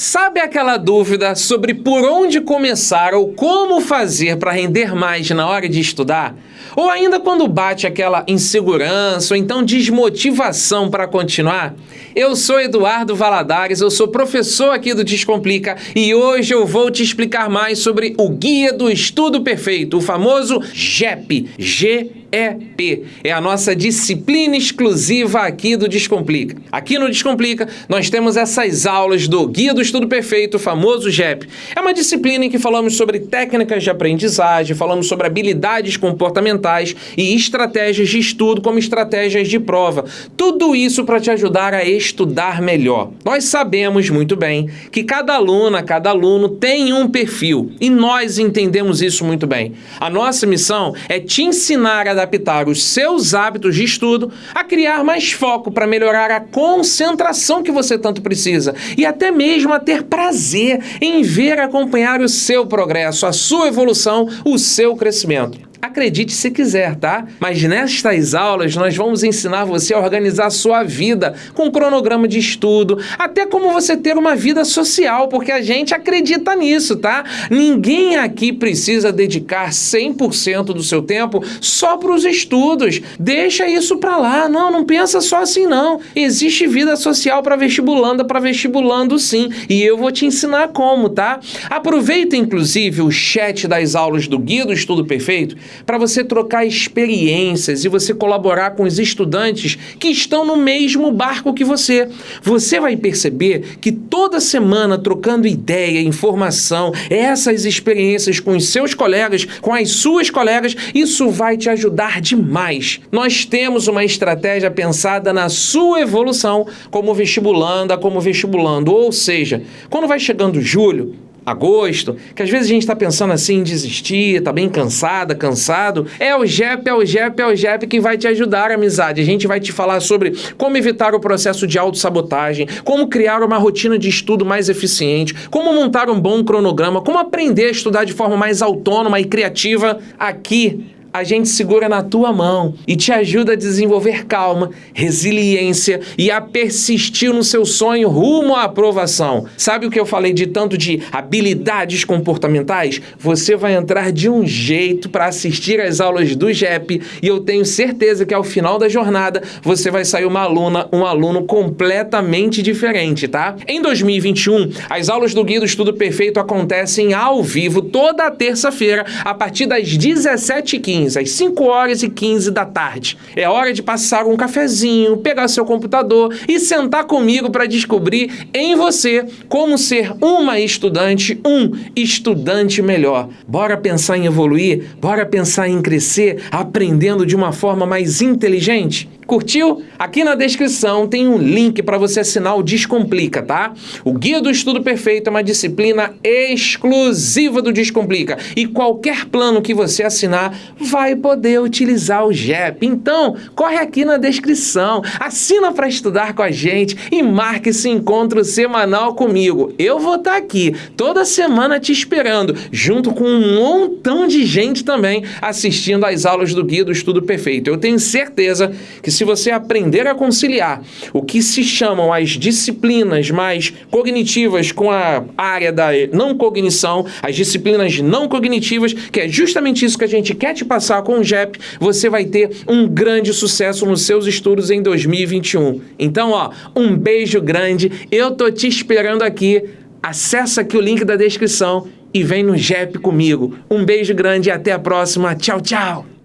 Sabe aquela dúvida sobre por onde começar ou como fazer para render mais na hora de estudar? Ou ainda quando bate aquela insegurança ou então desmotivação para continuar? Eu sou Eduardo Valadares, eu sou professor aqui do Descomplica e hoje eu vou te explicar mais sobre o Guia do Estudo Perfeito, o famoso GEP, G EP. É a nossa disciplina exclusiva aqui do Descomplica. Aqui no Descomplica, nós temos essas aulas do Guia do Estudo Perfeito, o famoso GEP. É uma disciplina em que falamos sobre técnicas de aprendizagem, falamos sobre habilidades comportamentais e estratégias de estudo como estratégias de prova. Tudo isso para te ajudar a estudar melhor. Nós sabemos muito bem que cada aluna, cada aluno tem um perfil e nós entendemos isso muito bem. A nossa missão é te ensinar a adaptar os seus hábitos de estudo a criar mais foco para melhorar a concentração que você tanto precisa e até mesmo a ter prazer em ver acompanhar o seu progresso, a sua evolução, o seu crescimento. Acredite se quiser, tá? Mas nestas aulas nós vamos ensinar você a organizar a sua vida com cronograma de estudo, até como você ter uma vida social, porque a gente acredita nisso, tá? Ninguém aqui precisa dedicar 100% do seu tempo só para os estudos. Deixa isso para lá. Não, não pensa só assim não. Existe vida social para vestibulanda, para vestibulando sim, e eu vou te ensinar como, tá? Aproveita inclusive o chat das aulas do Guia do Estudo Perfeito para você trocar experiências e você colaborar com os estudantes que estão no mesmo barco que você. Você vai perceber que toda semana trocando ideia, informação, essas experiências com os seus colegas, com as suas colegas, isso vai te ajudar demais. Nós temos uma estratégia pensada na sua evolução como vestibulanda, como vestibulando, ou seja, quando vai chegando julho, agosto, que às vezes a gente está pensando assim em desistir, está bem cansada, cansado, é o GEP, é o GEP, é o GEP que vai te ajudar, amizade. A gente vai te falar sobre como evitar o processo de autossabotagem, como criar uma rotina de estudo mais eficiente, como montar um bom cronograma, como aprender a estudar de forma mais autônoma e criativa aqui a gente segura na tua mão e te ajuda a desenvolver calma, resiliência e a persistir no seu sonho rumo à aprovação. Sabe o que eu falei de tanto de habilidades comportamentais? Você vai entrar de um jeito para assistir às aulas do GEP e eu tenho certeza que ao final da jornada você vai sair uma aluna, um aluno completamente diferente, tá? Em 2021, as aulas do Guia do Estudo Perfeito acontecem ao vivo toda terça-feira a partir das 17h15 15, às 5 horas e 15 da tarde. É hora de passar um cafezinho, pegar seu computador e sentar comigo para descobrir em você como ser uma estudante, um estudante melhor. Bora pensar em evoluir? Bora pensar em crescer, aprendendo de uma forma mais inteligente? Curtiu? Aqui na descrição tem um link para você assinar o Descomplica, tá? O Guia do Estudo Perfeito é uma disciplina exclusiva do Descomplica e qualquer plano que você assinar vai poder utilizar o GEP. Então, corre aqui na descrição, assina para estudar com a gente e marque esse encontro semanal comigo. Eu vou estar tá aqui toda semana te esperando, junto com um montão de gente também assistindo às aulas do Guia do Estudo Perfeito. Eu tenho certeza que se você aprender a conciliar o que se chamam as disciplinas mais cognitivas com a área da não cognição, as disciplinas não cognitivas, que é justamente isso que a gente quer te passar com o JEP, você vai ter um grande sucesso nos seus estudos em 2021. Então, ó, um beijo grande, eu tô te esperando aqui, acessa aqui o link da descrição e vem no JEP comigo. Um beijo grande e até a próxima. Tchau, tchau!